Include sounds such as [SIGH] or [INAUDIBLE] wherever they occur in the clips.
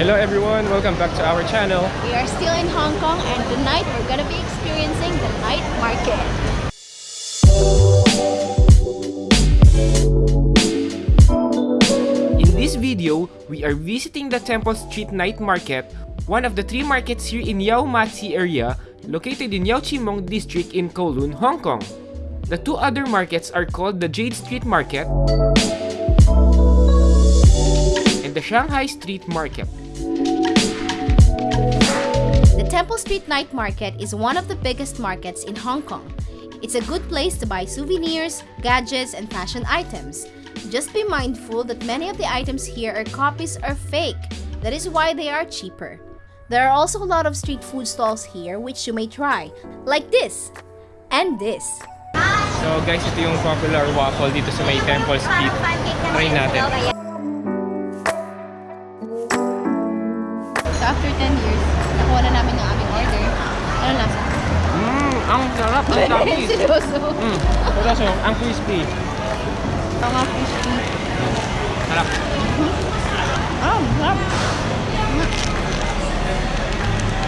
Hello everyone, welcome back to our channel. We are still in Hong Kong and tonight we're gonna be experiencing the night market. In this video, we are visiting the Temple Street Night Market, one of the three markets here in Yau Ma Tzi area, located in Yau Chi Mong District in Kowloon, Hong Kong. The two other markets are called the Jade Street Market and the Shanghai Street Market. The Temple Street Night Market is one of the biggest markets in Hong Kong. It's a good place to buy souvenirs, gadgets, and fashion items. Just be mindful that many of the items here are copies or fake. That is why they are cheaper. There are also a lot of street food stalls here which you may try, like this and this. So guys, ito yung popular waffle dito sa may Temple Street. Try natin. Ang sarap, ang dami. Seryoso. Mmm, ito so, ang crispy. Mga crispy. Sarap. Ah, sarap.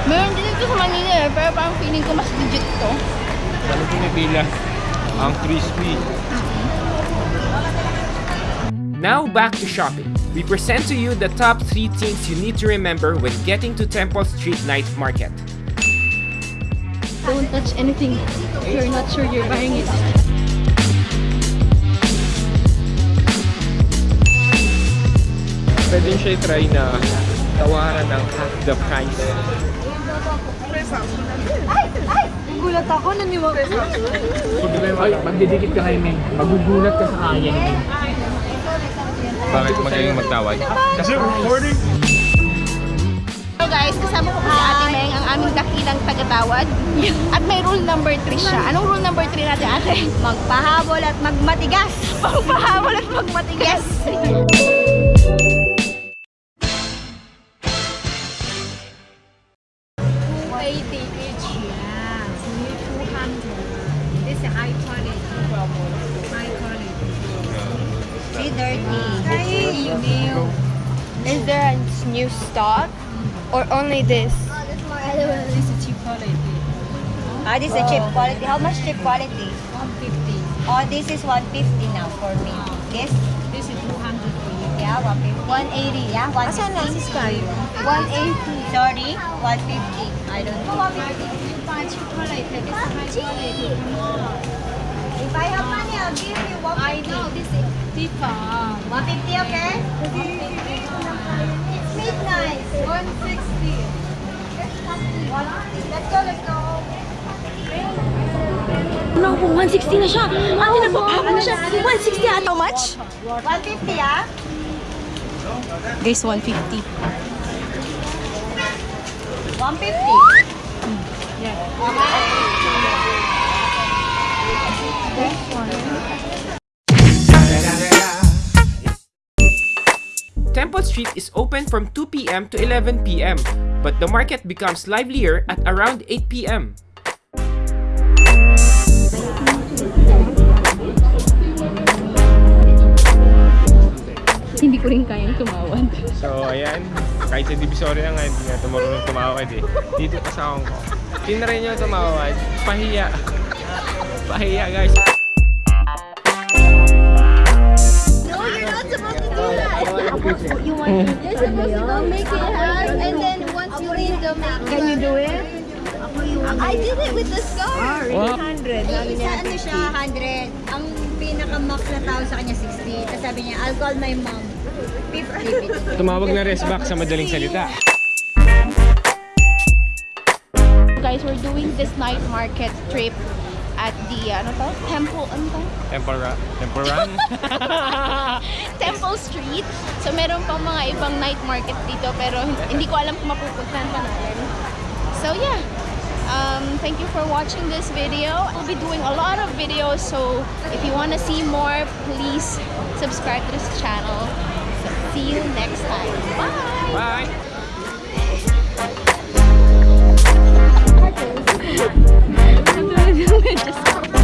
Meron din ito sa Manila eh, pero parang feeling ko mas legit to. Ano pinipila? Ang crispy. Now back to shopping. We present to you the top 3 things you need to remember when getting to Temple Street Night Market. Don't touch anything if you're not sure you're buying it. Pwede siya try na tawaran ng half the price. Gulat ako, naniwag ko. Ay, magdidikit ka kay Meng. Magugulat ka sa kanya ni Meng. Bakit magaling magtawad? Kasi recording! So guys, kasama ko po si tagatawad. [LAUGHS] At may rule number 3 siya. Anong rule number 3 natin, Ate? Magpahabol at magmatigas. [LAUGHS] Magpahabol at magmatigas. Is high quality. High quality. See, dirty. Hey, you new. Is there a new stock or only this? This is cheap quality. Ah, this is a cheap quality. How much cheap quality? One fifty. Oh, this is 150 now for me. This? This is two hundred for you. Yeah, 150. 180. Yeah, 150. Sky. 180. Sorry, 150. I don't know. Buy cheap quality. This is high quality. If I have money, I'll give you 150. I know this is cheaper. 150, okay? It's midnight. One sixty. Let's go, let's go. No, 160 na siya. Ate, nagpapahabol na siya. 160 ate. How much? 150, ah? Guys, 150. 150. Temple Street is open from 2 p.m. to 11 p.m., but the market becomes livelier at around 8 p.m. Hindi ko rin kayang tumawad. So, ayan. Kahit sa Divisoria nga, hindi nga ito marunong tumawad eh. Dito pa sa Hong Kong. Tinry nyo tumawad. Pahiya. Pahiya, guys. I did it with the scar. Wow. 100. Sabi niya, ano siya, 100. Ang pinaka-max na tao sa kanya, 60. Tapos sabi niya, I'll call my mom. 50. Tumawag na rest back sa madaling salita. Guys, we're doing this night market trip at the, ano to? Temple, ano to? Tempora. Temporan. [LAUGHS] Temple Street. So, meron pang mga ibang night market dito pero hindi ko alam kung mapupuntahan pa natin. So, yeah. um, thank you for watching this video. We'll be doing a lot of videos so if you want to see more please subscribe to this channel. So see you next time. Bye! Bye. [LAUGHS]